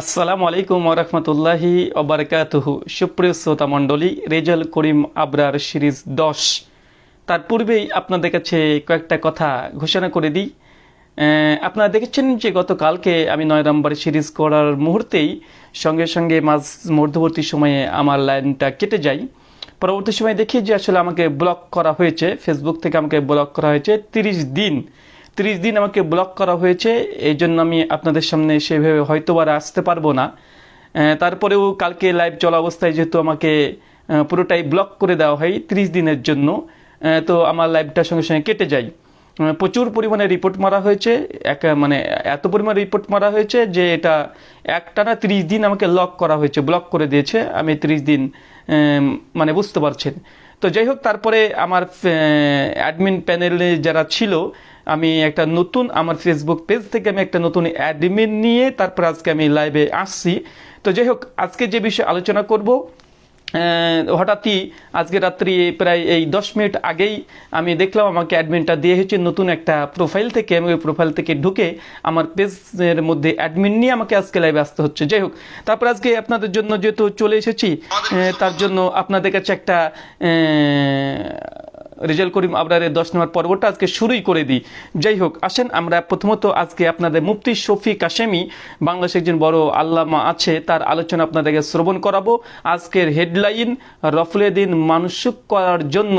আসসালামু আলাইকুম ওরহমতুল্লাহি ওবরকাতুহু সুপ্রিয় শ্রোতা মণ্ডলী, রেজাল করিম আবরার সিরিজ দশ। তার পূর্বেই আপনাদের কাছে কয়েকটা কথা ঘোষণা করে দিই। আপনারা দেখেছেন যে গতকালকে আমি নয় নম্বর সিরিজ করার মুহূর্তেই সঙ্গে সঙ্গে মাঝ মধ্যবর্তী সময়ে আমার লাইনটা কেটে যায় পরবর্তী সময়ে দেখি যে আসলে আমাকে ব্লক করা হয়েছে, ফেসবুক থেকে আমাকে ব্লক করা হয়েছে তিরিশ দিন। তিরিশ দিন আমাকে ব্লক করা হয়েছে এই জন্য আমি আপনাদের সামনে সেভাবে হয়তো আর আসতে পারব না। তারপরেও কালকে লাইভ চলা অবস্থায় যেহেতু আমাকে পুরোটাই ব্লক করে দেওয়া হয় তিরিশ দিনের জন্য তো আমার লাইভটার সঙ্গে সঙ্গে কেটে যায়। প্রচুর পরিমাণে রিপোর্ট মারা হয়েছে, এক মানে এত পরিমাণ রিপোর্ট মারা হয়েছে যে এটা একটানা তিরিশ দিন আমাকে লক করা হয়েছে ব্লক করে দিয়েছে। আমি তিরিশ দিন মানে বুঝতে পারছেন। তো যাই হোক, তারপরে আমার অ্যাডমিন প্যানেলে যারা ছিল আমি একটা নতুন, আমার ফেসবুক পেজ থেকে আমি একটা নতুন অ্যাডমিন নিয়ে তারপর আজকে আমি লাইভে আসছি। তো যাই হোক, আজকে যে বিষয়ে আলোচনা করব হঠাৎই আজকে রাত্রি প্রায় এই দশ মিনিট আগেই আমি দেখলাম আমাকে অ্যাডমিনটা দিয়ে হচ্ছে নতুন একটা প্রোফাইল থেকে। আমি ওই প্রোফাইল থেকে ঢুকে আমার পেজের মধ্যে অ্যাডমিন নিয়ে আমাকে আজকে লাইভে আসতে হচ্ছে। যাই হোক, তারপর আজকে আপনাদের জন্য যেহেতু চলে এসেছি তার জন্য আপনাদের কাছে একটা রেজাল করিম আবরারের দশ নম্বর পর্বটা আজকে শুরুই করে দিই। যাই হোক, আসেন আমরা প্রথমত আজকে আপনাদের মুফতি শফি কাশেমি বাংলাদেশের একজন বড় আল্লামা আছে, তার আলোচনা আপনাদেরকে শ্রবণ করাবো। আজকের হেডলাইন রফলেদিন মানসুক করার জন্য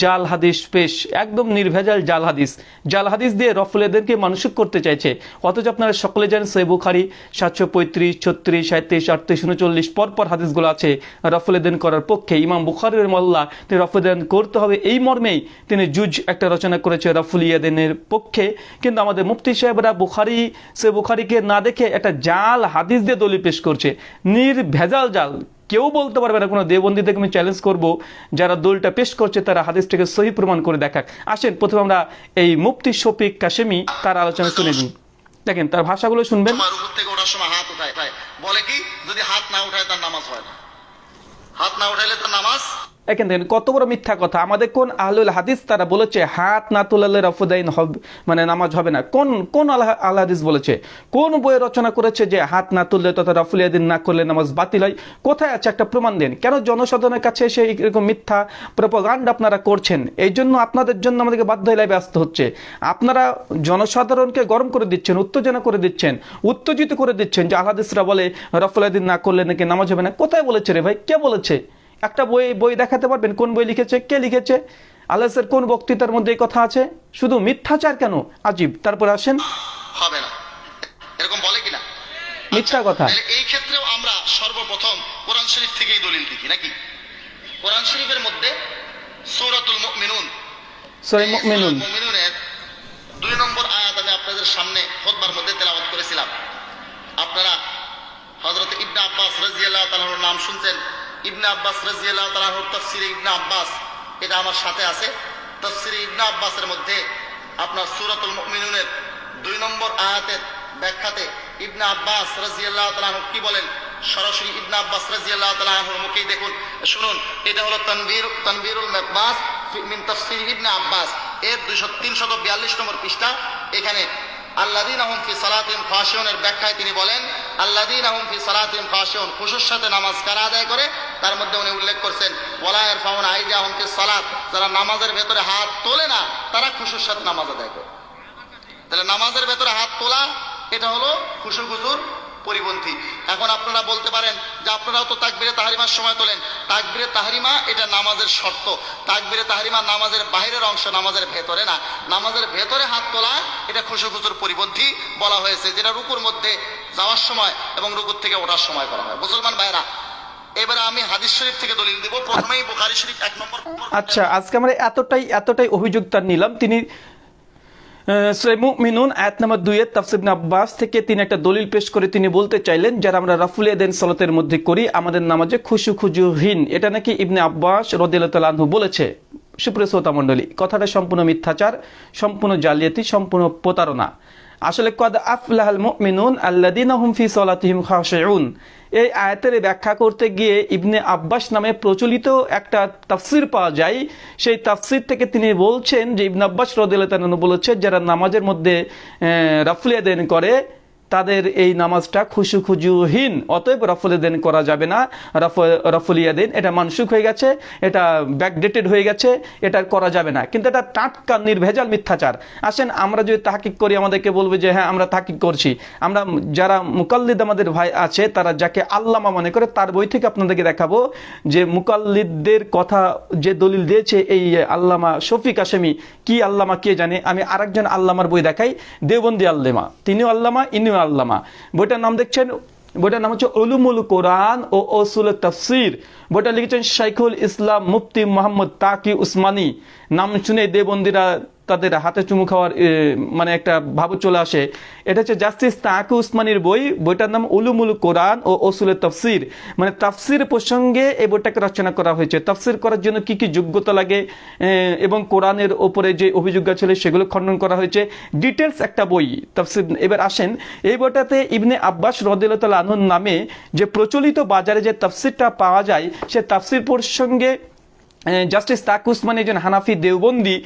জাল হাদিস পেশ, একদম নির্ভেজাল জাল হাদিস। জাল হাদিস দিয়ে রফলেদেরকে মানসিক করতে চাইছে। অথচ আপনারা সকলে জানেন সৈ বুখারি সাতশো পঁয়ত্রিশ, ছত্রিশ সাঁত্রিশ আটত্রিশ, উনচল্লিশ, পরপর হাদিসগুলো আছে। রফলেদিন করার পক্ষে ইমাম বুখারির মোল্লা তিনি রফলেদিন করতে হবে। এই মর্মেই তিনি জুজ একটা রচনা করেছে রফুল ইয়াদিনের পক্ষে। কিন্তু আমাদের মুফতি সাহেবরা বুখারি, সে বুখারিকে না দেখে একটা জাল হাদিস দিয়ে দলি পেশ করছে। নির্ভেজাল জাল। কেউ বলতে পারবে না, কোনো দেবন্দীদেরকে আমি চ্যালেঞ্জ করব, যারা দলটা পেশ করছে তারা হাদিসটাকে সহি প্রমাণ করে দেখাক। আসেন, প্রথমে আমরা এই মুফতি শফিক কাশেমি, তার আলোচনা শুনে নিই। দেখেন, তার ভাষাগুলো শুনবেন। থেকে। বলে কি, যদি হাত না উঠায় তার নামাজ হয় না। হাত না উঠাইলে তার নামাজ দেখেন দেখেন কত বড় মিথ্যা কথা? আমাদের কোন আহলুল হাদিস তারা বলেছে, হাত না তুলালে রফুদাইন হবে মানে নামাজ হবে না। কোন কোন আল্লাহ আল্লাহ হাদিস বলেছে? কোন বইয়ে রচনা করেছে যে হাত না তুললে তথা রফুলিয়াদিন না করলে নামাজ বাতিল হয়? কোথায় আছে একটা প্রমাণ দেন? কেন জনসাধারণের কাছে এসে এরকম মিথ্যা প্রপাগান্ড আপনারা করছেন? এই জন্য আপনাদের জন্য আমাদেরকে বাধ্য হয়ে আসতে হচ্ছে। আপনারা জনসাধারণকে গরম করে দিচ্ছেন, উত্তেজনা করে দিচ্ছেন, উত্তেজিত করে দিচ্ছেন যে আল্লাদিসরা বলে রফুলিয়াদিন না করলে নাকি নামাজ হবে না। কোথায় বলেছে রে ভাই? কে বলেছে? একটা বই বই দেখাতে পারবেন কোন বই লিখেছে কে লিখেছে আল্লাহের কোন বক্তৃতার মধ্যে এই কথা আছে? শুধু মিথ্যাচার কেন? আজীব। তারপর আসেন। হবে না। এরকম বলে কিনা? মিথ্যা কথা। এই ক্ষেত্রেও আমরা সর্বপ্রথম কোরআন শরীফ থেকেই দলিল দেখি নাকি? কোরআন শরীফের মধ্যে সূরাতুল মুমিনুন। সহি মুমিনুন। মুমিনুনের দুই নম্বর আয়াত আমি আপনাদের সামনে খোদবার মধ্যে তেলাওয়াত করেছিলাম। আপনারা হযরত ইবনে আব্বাস রাদিয়াল্লাহু তাআলার নাম শুনছেন? ইবনে আব্বাস রাদিয়াল্লাহু তাআলার তাফসীরে ইবনে আব্বাস, এটা আমার সাথে আছে। তাফসীরে ইবনে আব্বাসের মধ্যে আপনার সূরাতুল মুমিনুনের দুই নম্বর আয়াতের ব্যাখ্যাতে ইবনে আব্বাস রাদিয়াল্লাহু তাআলা কি বলেন? সরাসরি ইবনে আব্বাস রাদিয়াল্লাহু তাআলার মুখেই দেখুন। শুনুন, এটা হলো তানবীর, তানবীরুল মাকবাস মিন তাফসীর ইবনে আব্বাস। এর দুইশো, তিনশত বিয়াল্লিশ নম্বর পৃষ্ঠা, এখানে আল্লাদিন আহম ব্যাখ্যায় তিনি বলেন আল্লাদিন আহম সালাতিম সাথে নামাজ আদায় করে? তার মধ্যে উনি উল্লেখ করছেন ফাউন আইজা সালাত, যারা নামাজের ভেতরে হাত তোলে না, তারা সাথে নামাজ আদায় করে। তাহলে নামাজের ভেতরে হাত তোলা, এটা হলো খুশুর খুশুর পরিপন্থী। এখন আপনারা বলতে পারেন যে আপনারাও তো তাকবিরে তাহারিমার সময় তোলেন। তাকবিরে তাহারিমা এটা নামাজের শর্ত। তাকবিরে তাহারিমা নামাজের বাইরের অংশ, নামাজের ভেতরে না। নামাজের ভেতরে হাত তোলা, এটা খুশু খুশুর পরিপন্থী বলা হয়েছে, যেটা রুকুর মধ্যে যাওয়ার সময় এবং রুকুর থেকে ওঠার সময় করা হয়। মুসলমান ভাইরা এবারে আমি হাদিস শরীফ থেকে দলিল দিব। প্রথমেই বুখারী শরীফ এক নম্বর আচ্ছা আজকে আমরা এতটাই এতটাই অভিযোগ তার নিলাম। তিনি মিনুন আয়াত নাম্বার দুইয়ের তাফসিব আব্বাস থেকে তিনি একটা দলিল পেশ করে তিনি বলতে চাইলেন, যারা আমরা রাফুল এদেন সলাতের মধ্যে করি, আমাদের নামাজে খুশু খুজুহীন। এটা নাকি ইবনে আব্বাস রদিল্লাহু বলেছে? সুপ্রিয় শ্রোতা মণ্ডলী, কথাটা সম্পূর্ণ মিথ্যাচার, সম্পূর্ণ জালিয়াতি, সম্পূর্ণ প্রতারণা। আসলে, কদ আফলাহাল মুমিনুন আল্লাদিন হুম ফি সলাতিহিম খাশিউন। এই আয়াতের ব্যাখ্যা করতে গিয়ে ইবনে আব্বাস নামে প্রচলিত একটা তাফসির পাওয়া যায়। সেই তাফসির থেকে তিনি বলছেন যে, ইবনে আব্বাস রদ বলেছে, যারা নামাজের মধ্যে রাফুলিয়া দেন করে তাদের এই নামাজটা খুশু খুজুহীন অতএব রফলেদেন করা যাবে না। রফ রফলিয়াদিন এটা মানসুক হয়ে গেছে, এটা ব্যাকডেটেড হয়ে গেছে, এটা করা যাবে না। কিন্তু এটা টাটকা, নির্ভেজাল মিথ্যাচার। আসেন, আমরা যদি তাহাকিক করি, আমাদেরকে বলবে যে হ্যাঁ আমরা তাহাকিক করছি। আমরা যারা মুকাল্লিদ আমাদের ভাই আছে, তারা যাকে আল্লামা মনে করে, তার বই থেকে আপনাদেরকে দেখাবো যে, মুকাল্লিদদের কথা যে দলিল দিয়েছে এই আল্লামা শফিক আসামি, কি আল্লামা কে জানে? আমি আরেকজন আল্লামার বই দেখাই, দেওবন্দি আল্লামা। তিনিও আল্লামা, ইনিও আল্লামা। বইটার নাম দেখছেন? বইটার নাম হচ্ছে উলুমুল কোরআন ও ওসুল তফসির। বইটা লিখেছেন শাইখুল ইসলাম মুফতি মোহাম্মদ তাকি উসমানী। নাম শুনে দেবন্দিরা তাদের হাতে চুমু খাওয়ার মানে একটা ভাব চলে আসে। এটা হচ্ছে জাস্টিস তাকি উসমানির বই। বইটার নাম উলুমুল কোরআন ও ওসুল তফসির। মানে তাফসির প্রসঙ্গে এই বইটাকে রচনা করা হয়েছে। তাফসির করার জন্য কি কি যোগ্যতা লাগে এবং কোরআনের ওপরে যে অভিযোগ ছিল সেগুলো খণ্ডন করা হয়েছে। ডিটেলস একটা বই, তাফসির। এবার আসেন, এই বইটাতে ইবনে আব্বাস রদিল্লাহ আনহুর নামে যে প্রচলিত বাজারে যে তাফসিরটা পাওয়া যায়, সে তাফসির প্রসঙ্গে জাস্টিস তাক উসমানী একজন হানাফি দেওবন্দি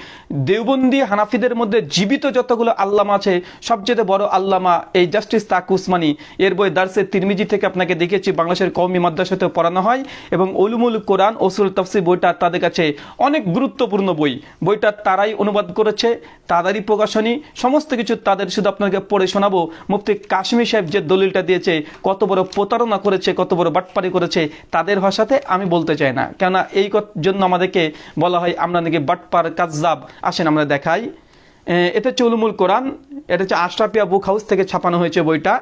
দেওবন্দি হানাফিদের মধ্যে জীবিত যতগুলো আল্লামা আছে, সবচেয়ে বড় আল্লামা এই জাস্টিস তাক উসমানী। এর বই দার্সের তিরমিজি থেকে আপনাকে দেখেছি বাংলাদেশের কৌমি মাদ্রাসাতেও পড়ানো হয় এবং উলুমুল কোরআন ওসুল তফসি বইটা তাদের কাছে অনেক গুরুত্বপূর্ণ বই। বইটা তারাই অনুবাদ করেছে, তাদেরই প্রকাশনী, সমস্ত কিছু তাদের শুধু আপনাকে পড়ে শোনাবো। মুফতি কাশ্মীর সাহেব যে দলিলটা দিয়েছে, কত বড় প্রতারণা করেছে, কত বড় বাটপারি করেছে, তাদের ভাষাতে আমি বলতে চাই না। কেননা এই জন্য আমাদেরকে বলা হয় আমরা নাকি বাটপার কাজাব আসেন আমরা দেখাই। এ, এটা হচ্ছে উলুমুল কোরআন এটা হচ্ছে আশরাফিয়া বুক হাউস থেকে ছাপানো হয়েছে বইটা।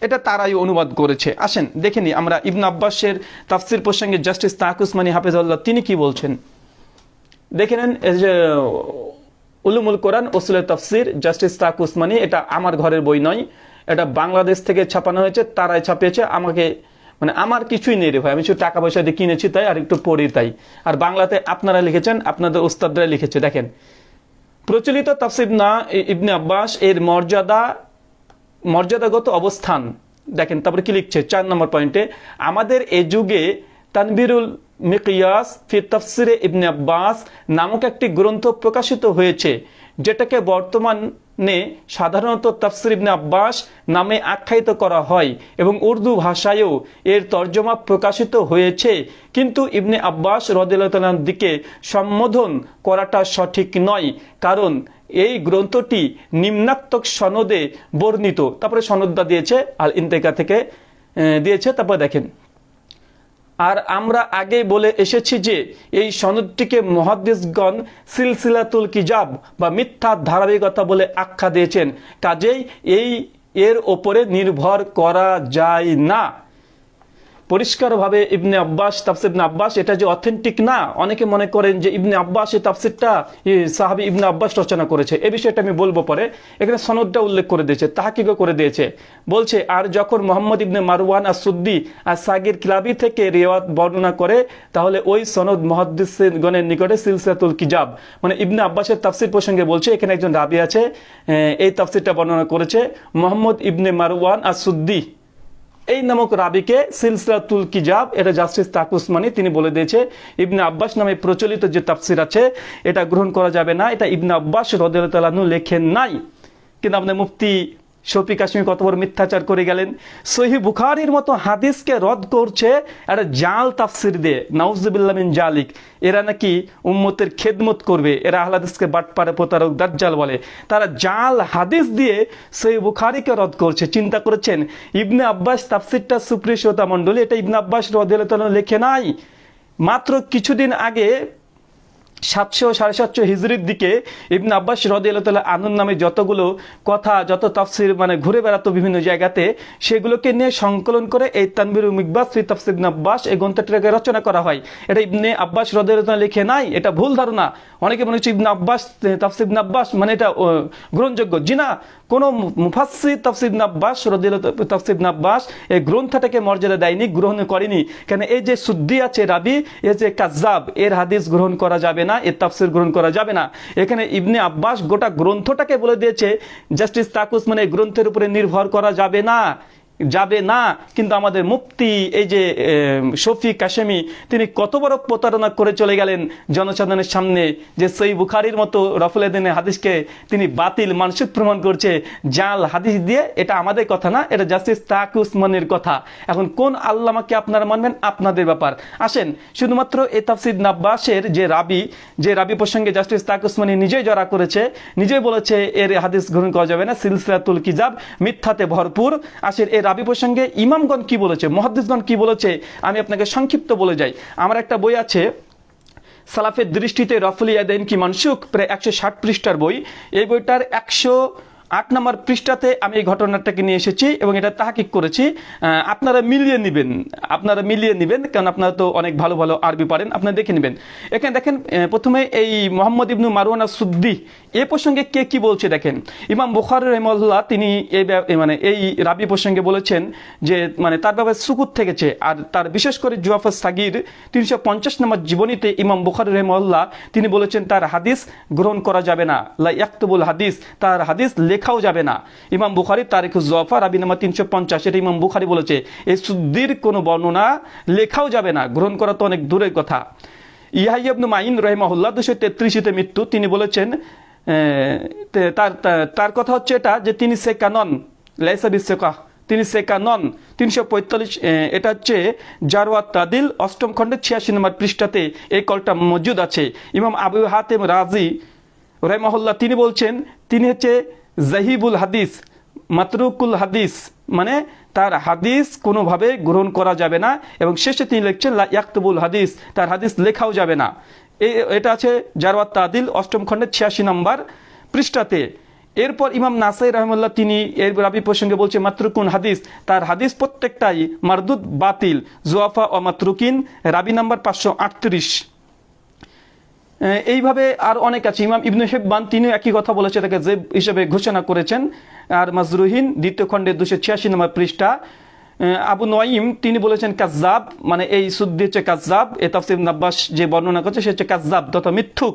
এটা তারাই অনুবাদ করেছে। আসেন দেখে আমরা ইবন আব্বাসের তাফসির প্রসঙ্গে জাস্টিস তাক উসমানী হাফিজুল্লাহ তিনি কি বলছেন? দেখে নেন উলুমুল কোরআন ওসুল তফসির জাস্টিস তাক উসমানী এটা আমার ঘরের বই নয় এটা বাংলাদেশ থেকে ছাপানো হয়েছে তারাই ছাপিয়েছে আমাকে মানে আমার কিছুই নেই রে ভাই। আমি শুধু টাকা পয়সা দিয়ে কিনেছি তাই, আর একটু পড়ি তাই। আর বাংলাতে আপনারা লিখেছেন, আপনাদের ওস্তাদরা লিখেছে, দেখেন। প্রচলিত তাফসির না ইবনে আব্বাস, এর মর্যাদা, মর্যাদাগত অবস্থান। দেখেন, তারপরে কি লিখছে? চার নম্বর পয়েন্টে, আমাদের এ যুগে তানবিরুল মিকিয়াস ফি তফসিরে ইবনে আব্বাস নামক একটি গ্রন্থ প্রকাশিত হয়েছে, যেটাকে বর্তমানে সাধারণত তফসির ইবনে আব্বাস নামে আখ্যায়িত করা হয় এবং উর্দু ভাষায়ও এর তর্জমা প্রকাশিত হয়েছে। কিন্তু ইবনে আব্বাস রদিল্লাহর দিকে সম্বোধন করাটা সঠিক নয়, কারণ এই গ্রন্থটি নিম্নাত্মক সনদে বর্ণিত। তারপরে সনদটা দিয়েছে আল ইন্তেকা থেকে দিয়েছে, তারপর দেখেন। আর আমরা আগে বলে এসেছি যে এই সনদটিকে মহাদেশগণ সিলসিলাতুল কিজাব বা মিথ্যা ধারাবাহিকতা বলে আখ্যা দিয়েছেন। কাজেই এই এর ওপরে নির্ভর করা যায় না। পরিষ্কারভাবে ইবনে আব্বাস, তাফসির ইবনে আব্বাস, এটা যে অথেন্টিক না, অনেকে মনে করেন যে ইবনে আব্বাস এই তাফসিরটা সাহাবি ইবনে আব্বাস রচনা করেছে। এই বিষয়টা আমি বলব পরে। এখানে সনদটা উল্লেখ করে দিয়েছে, তাহাকিকও করে দিয়েছে। বলছে, আর যখন মোহাম্মদ ইবনে মারওয়ান আর সুদ্দি আর সাগির কিলাবি থেকে রেওয়াত বর্ণনা করে, তাহলে ওই সনদ মহাদ্দিসগণের নিকটে সিলসিলাতুল কিজাব। মানে ইবনে আব্বাসের তাফসির প্রসঙ্গে বলছে, এখানে একজন রাবি আছে এই তাফসিরটা বর্ণনা করেছে, মোহাম্মদ ইবনে মারওয়ান আর সুদ্দি এই নামক রাবিকে সিলসিলাতুল কিজাব, এটা জাস্টিস তাক উসমানি, তিনি বলে দিয়েছে, ইবনে আব্বাস নামে প্রচলিত যে তাফসির আছে, এটা গ্রহণ করা যাবে না। এটা ইবনে আব্বাস রদিয়ালু লেখেন নাই। কিন্তু আপনার মুফতি শফি কাশ্মীর কত বড় মিথ্যাচার করে গেলেন। সহি বুখারির মতো হাদিসকে রদ করছে একটা জাল তাফসির দিয়ে, নাউজুবিল্লাহ মিন জালিক। এরা নাকি উম্মতের খেদমত করবে, এরা আহলাদিসকে বাটপারে প্রতারক দাজ্জাল বলে। তারা জাল, হাদিস দিয়ে সহি বুখারিকে রদ করছে। চিন্তা করেছেন, ইবনে আব্বাস তাফসিরটা সুপ্রিয় শ্রোতা মণ্ডলী, এটা ইবনে আব্বাস রদিয়াল্লাহ লেখে নাই। মাত্র কিছুদিন আগে সাতশো সাড়ে সাতশো হিজড়ির দিকে ইবন আব্বাস রদিয়াল্লাহ আনন্দ নামে যতগুলো কথা, যত তাফসির মানে ঘুরে বেড়াতো বিভিন্ন জায়গাতে, সেগুলোকে নিয়ে সংকলন করে এই তানবির মিকবাস, ফি তাফসির ইবনে আব্বাস এই গ্রন্থটাকে রচনা করা হয়। এটা ইবনে আব্বাস রদিয়াল্লাহ লিখে নাই, এটা ভুল ধারণা। অনেকে মনে হচ্ছে ইবনে আব্বাস, তাফসির ইবনে আব্বাস মানে এটা গ্রহণযোগ্য। জি না, কোনো মুফাসসির তাফসির ইবনে আব্বাস রদিয়াল্লাহ তাফসির ইবনে আব্বাস এই গ্রন্থটাকে মর্যাদা দেয়নি, গ্রহণ করেনি। কেন এই যে শুদ্ধি আছে রাবি এ যে কাজাব এর হাদিস গ্রহণ করা যাবে না। এর তাফসির গ্রহণ করা যাবে না। এখানে ইবনে আব্বাস গোটা গ্রন্থটাকে বলে দিয়েছে, জাস্টিস তাকুস মানে গ্রন্থের উপরে নির্ভর করা যাবে না। যাবে না, কিন্তু আমাদের মুফতি, এই যে শফি কাশেমি, তিনি কত বড় প্রতারণা করে চলে গেলেন জনসাধারণের সামনে যে সই বুখারির মতো রফুলেদিনের হাদিসকে তিনি বাতিল মানসিক প্রমাণ করছে, জাল হাদিস দিয়ে এটা আমাদের কথা না, এটা জাস্টিস তাক উসমানের কথা। এখন কোন আল্লামাকে আপনারা মানবেন? আপনাদের ব্যাপার। আসেন, শুধুমাত্র এ তাফসিদ নাব্বাসের যে রাবি যে রাবি প্রসঙ্গে জাস্টিস তাক উসমানী নিজেই জড়া করেছে, নিজেই বলেছে, এর হাদিস গ্রহণ করা যাবে না, সিলসিলাতুল কিজাব মিথ্যাতে ভরপুর। আসেন এই রাবি প্রসঙ্গে ইমামগণ কি বলেছে, মহাদ্দিসগণ কি বলেছে, আমি আপনাকে সংক্ষিপ্ত বলে যাই। আমার একটা বই আছে, সালাফের দৃষ্টিতে রফুল দেন কি মানসুক প্রায় একশো ষাট পৃষ্ঠার বই। এই বইটার একশো আট নম্বর পৃষ্ঠাতে আমি এই ঘটনাটাকে নিয়ে এসেছি এবং এটা তাহাকিক করেছি। আপনারা মিলিয়ে নেবেন, আপনারা মিলিয়ে নেবেন, কারণ আপনারা তো অনেক ভালো ভালো আরবি পারেন আপনারা দেখে নেবেন। এখানে দেখেন প্রথমে এই মোহাম্মদ ইবনু মারুয়ানা সুদ্দি এ প্রসঙ্গে কে কি বলছে দেখেন। ইমাম বুখার রহমল্লাহ তিনি এই মানে এই রাবি প্রসঙ্গে বলেছেন যে মানে তার ব্যাপারে সুকুত থেকেছে, আর তার বিশেষ করে জুয়াফর সাগির তিনশো পঞ্চাশ নম্বর জীবনীতে ইমাম বুখার রহমল্লাহ তিনি বলেছেন, তার হাদিস গ্রহণ করা যাবে না। লা ইয়াক্তবুল হাদিস, তার হাদিস লেখাও যাবে না। ইমাম বুখারি তারিখ জফার রাবি নাম্বার তিনশো পঞ্চাশ এটা ইমাম বুখারি বলেছে, এই সুদ্দির কোনো বর্ণনা লেখাও যাবে না, গ্রহণ করা তো অনেক দূরের কথা। ইহাইবনু মাইন রহমাহুল্লাহ দুশো তেত্রিশিতে মৃত্যু, তিনি বলেছেন তার তার- কথা হচ্ছে এটা যে তিনি সেকা নন, লাইসা বিশেকা তিনি সেকা নন। তিনশো পঁয়তাল্লিশ এটা হচ্ছে জারওয়াত তাদিল, অষ্টম খণ্ডের ছিয়াশি নম্বর পৃষ্ঠাতে এই কলটা মজুদ আছে। ইমাম আবু হাতেম রাজি রহমাহুল্লাহ, তিনি বলছেন, তিনি হচ্ছে জাহিবুল হাদিস, মাতরুকুল হাদিস মানে তার হাদিস কোনোভাবে গ্রহণ করা যাবে না এবং শেষে তিনি লিখছেন ইয়াকতুবুল হাদিস তার হাদিস লেখাও যাবে না। এটা আছে জারওয়াত তাদিল, অষ্টম খণ্ডের ছিয়াশি নম্বর পৃষ্ঠাতে। এরপর ইমাম নাসাই রহমুল্লাহ তিনি এর রাবি প্রসঙ্গে বলছে, মাতরুকুন হাদিস তার হাদিস প্রত্যেকটাই মারদুদ বাতিল, জুয়াফা ও মাতরুকিন, রাবি নাম্বার পাঁচশো আটত্রিশ। এইভাবে আর অনেক আছে। ইমাম ইবনু হেব্বান তিনিও একই কথা বলেছে, তাকে জেব হিসেবে ঘোষণা করেছেন। আর মাজরুহিন দ্বিতীয় খণ্ডের দুশো ছিয়াশি নম্বর পৃষ্ঠা। আবু নঈম তিনি বলেছেন কাজ্জাব মানে এই সুদ্দি হচ্ছে কাজ্জাব। এ তাফসির নাব্বাস যে বর্ণনা করছে, সে হচ্ছে কাজ্জাব, তথা মিথ্যুক।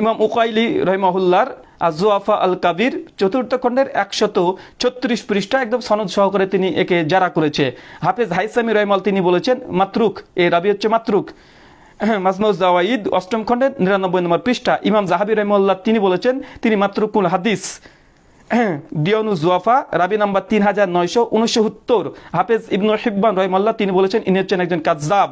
ইমাম উকাইলি রহিমাহুল্লার আজুয়াফা আল কাবির চতুর্থ খণ্ডের একশত ছত্রিশ পৃষ্ঠা একদম সনদ সহকারে তিনি একে জারা করেছে। হাফেজ হাইসামি রহমাল তিনি বলেছেন, মাতরুক, এ রাবি হচ্ছে মাতরুক। মাজমুজ জাওয়াইদ অষ্টম খণ্ডের নিরানব্বই নম্বর পৃষ্ঠা। ইমাম জাহাবি রহমুল্লাহ তিনি বলেছেন, তিনি মাত্র কুল হাদিস। দিয়নু জুয়াফা, রাবি নাম্বার তিন হাজার নয়শো উনসত্তর। হাফেজ ইবনুল হিব্বান রহমাল্লাহ তিনি বলেছেন, ইনি হচ্ছেন একজন কাজাব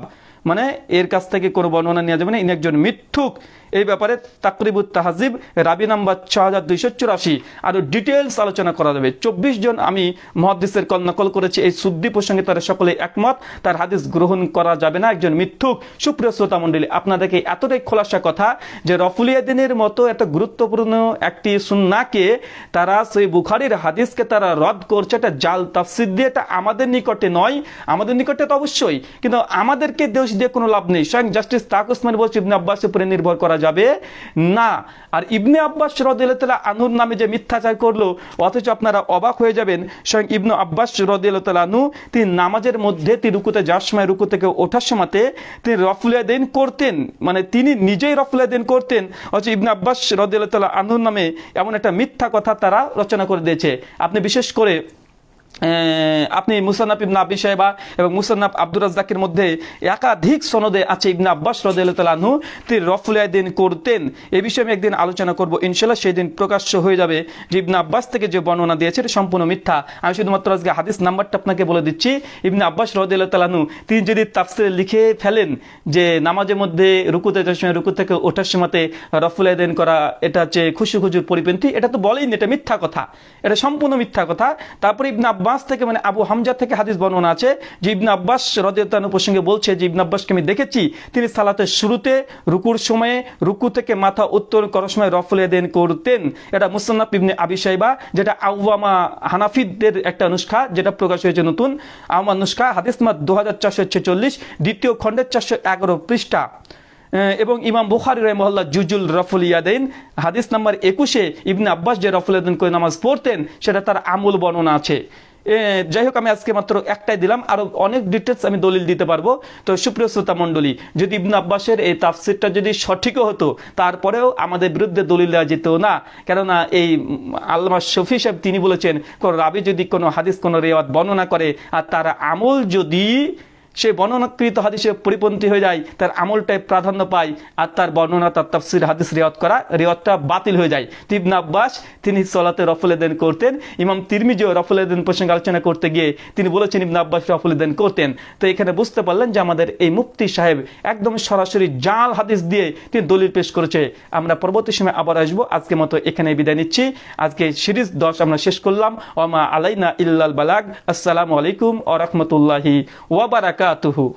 মানে এর কাছ থেকে কোনো বর্ণনা নেওয়া যাবে না, ইনি একজন মিথ্যুক। এই ব্যাপারে তাকরিবুত তাহাজিব, রাবি নাম্বার ছ হাজার দুইশো চুরাশি। আরও ডিটেলস আলোচনা করা যাবে। চব্বিশ জন আমি মহাদিসের কল নকল করেছি, এই সুদ্দি প্রসঙ্গে তারা সকলে একমত। তার হাদিস গ্রহণ করা যাবে না, একজন মিথ্যুক। সুপ্রিয় শ্রোতা মণ্ডলী, আপনাদেরকে এতটাই খোলাসা কথা যে রফুলিয়া দিনের মতো এত গুরুত্বপূর্ণ একটি সুন্নাকে তারা সেই বুখারির হাদিসকে তারা রদ করছে, এটা জাল তাফসিদ দিয়ে, এটা আমাদের নিকটে নয়। আমাদের নিকটে তো অবশ্যই। কিন্তু আমাদেরকে দোষ দিয়ে কোনো লাভ নেই। স্বয়ং জাস্টিস তাক উসমান বলছে আব্বাসের উপরে নির্ভর করা যাবে? না। আর ইবনে আব্বাস রদিল্লা আনুর নামে যে মিথ্যাচার করল, অথচ আপনারা অবাক হয়ে যাবেন, স্বয়ং ইবনু আব্বাস রদিল্লা আনু তিনি নামাজের মধ্যে, তিনি রুকুতে যাওয়ার সময় রুকু থেকে ওঠার সময়তে তিনি রফুলিয়া দিন করতেন। মানে তিনি নিজেই রফুলিয়া দিন করতেন। অথচ ইবনে আব্বাস রদিল্লা আনুর নামে এমন একটা মিথ্যা কথা তারা রচনা করে দিয়েছে। আপনি বিশেষ করে আপনি মুসান্নাফ ইবনা আবি সাহেবা এবং মুসান্নাফ আব্দুর রাজ্জাকের মধ্যে একাধিক সনদে আছে ইবনা আব্বাস রদালু তিনি রফুলিয়াদিন করতেন। এ বিষয়ে আমি একদিন আলোচনা করব ইনশাল্লাহ সেই দিন প্রকাশ্য হয়ে যাবে যে ইবনা আব্বাস থেকে যে বর্ণনা দিয়েছে, এটা সম্পূর্ণ মিথ্যা। আমি শুধুমাত্র আজকে হাদিস নাম্বারটা আপনাকে বলে দিচ্ছি। ইবনা আব্বাস রদালু তিনি যদি তাফসিরে লিখে ফেলেন যে নামাজের মধ্যে রুকুতে যাওয়ার সময়, রুকু থেকে ওঠার সময়তে রফুলিয়াদিন করা, এটা হচ্ছে খুশি খুজুর পরিপন্থী, এটা তো বলেইনি এটা মিথ্যা কথা। এটা সম্পূর্ণ মিথ্যা কথা। তারপরে ইবনে আব্বাস থেকে মানে আবু হামজা থেকে হাদিস বর্ণনা আছে যে ইবনে আব্বাস রদিয়াতানু প্রসঙ্গে বলছে যে ইবনে আব্বাসকে আমি দেখেছি, তিনি সালাতের শুরুতে রুকুর সময়ে রুকু থেকে মাথা উত্তর করার সময় রফলে দেন করতেন। এটা মুসান্নাফ ইবনে আবি যেটা আউয়ামা হানাফিদের একটা নুস্খা, যেটা প্রকাশ হয়েছে নতুন। আওয়ামা নুস্খা, হাদিস মাত দু হাজার চারশো ছেচল্লিশ, দ্বিতীয় খণ্ডের চারশো এগারো পৃষ্ঠা। এবং ইমাম বুখারি রহমল্লা জুজুল রফুল ইয়াদেন হাদিস নাম্বার একুশে ইবনে আব্বাস যে রফুল ইয়াদেন করে নামাজ পড়তেন, সেটা তার আমূল বর্ণনা আছে। যাই হোক, আমি আজকে মাত্র একটাই দিলাম। আরও অনেক ডিটেলস আমি দলিল দিতে পারব। তো সুপ্রিয় শ্রোতা মণ্ডলী, যদি ইবনু আব্বাসের এই তাফসিরটা যদি সঠিকও হতো, তারপরেও আমাদের বিরুদ্ধে দলিল দেওয়া যেত না। কেননা এই আল্লামা শফি সাহেব, তিনি বলেছেন, কোনো রাবি যদি কোনো হাদিস, কোনো রেওয়াত বর্ণনা করে, আর তার আমল যদি সে বর্ণনাকৃত হাদিসে পরিপন্থী হয়ে যায়, তার আমলটাই প্রাধান্য পায় আর তার বর্ণনা, তার তাফসির, হাদিস রেওয়াত করা, রেওয়াতটা বাতিল হয়ে যায়। তিবনা আব্বাস, তিনি সলাতে রফুলেদেন করতেন। ইমাম তিরমিজিও রফুলেদেন প্রসঙ্গে আলোচনা করতে গিয়ে তিনি বলেছেন, ইবনা আব্বাস রফুলেদেন করতেন। তো এখানে বুঝতে পারলেন যে আমাদের এই মুফতি সাহেব একদম সরাসরি জাল হাদিস দিয়ে তিনি দলিল পেশ করেছে। আমরা পরবর্তী সময় আবার আসব। আজকে মতো এখানে বিদায় নিচ্ছি। আজকে সিরিজ দশ আমরা শেষ করলাম। ওমা আলাইনা ইল্লাল বালাগ। আসসালামু আলাইকুম ও রহমতুল্লাহি Tuhu.